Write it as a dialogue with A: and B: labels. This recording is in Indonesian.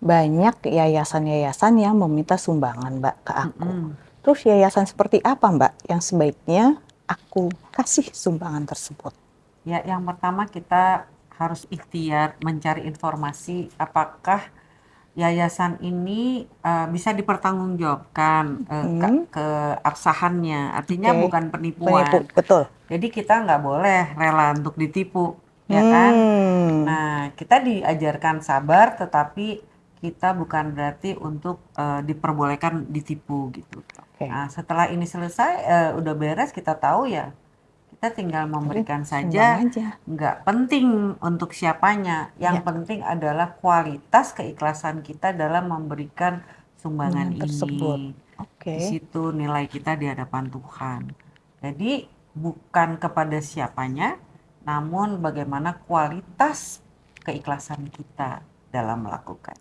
A: banyak yayasan-yayasan yang meminta sumbangan, Mbak, ke aku.
B: Mm-mm.
A: Terus yayasan seperti apa, Mbak, yang sebaiknya aku kasih sumbangan tersebut?
B: Ya, yang pertama kita harus ikhtiar mencari informasi apakah yayasan ini uh, bisa dipertanggungjawabkan uh, ke,
A: Hmm.
B: keabsahannya, artinya
A: Oke.
B: bukan penipuan.
A: Penipu, betul.
B: Jadi kita nggak boleh rela untuk ditipu, ya kan?
A: Hmm.
B: Nah, kita diajarkan sabar, tetapi kita bukan berarti untuk uh, diperbolehkan ditipu gitu.
A: Oke.
B: Nah, setelah ini selesai, uh, udah beres, kita tahu ya, kita tinggal memberikan saja.
A: aja.
B: Nggak penting untuk siapanya, yang
A: Ya.
B: penting adalah kualitas keikhlasan kita dalam memberikan sumbangan
A: Sumbangan tersebut.
B: ini.
A: Oke.
B: Di situ nilai kita di hadapan Tuhan. Jadi bukan kepada siapanya, namun bagaimana kualitas keikhlasan kita dalam melakukan.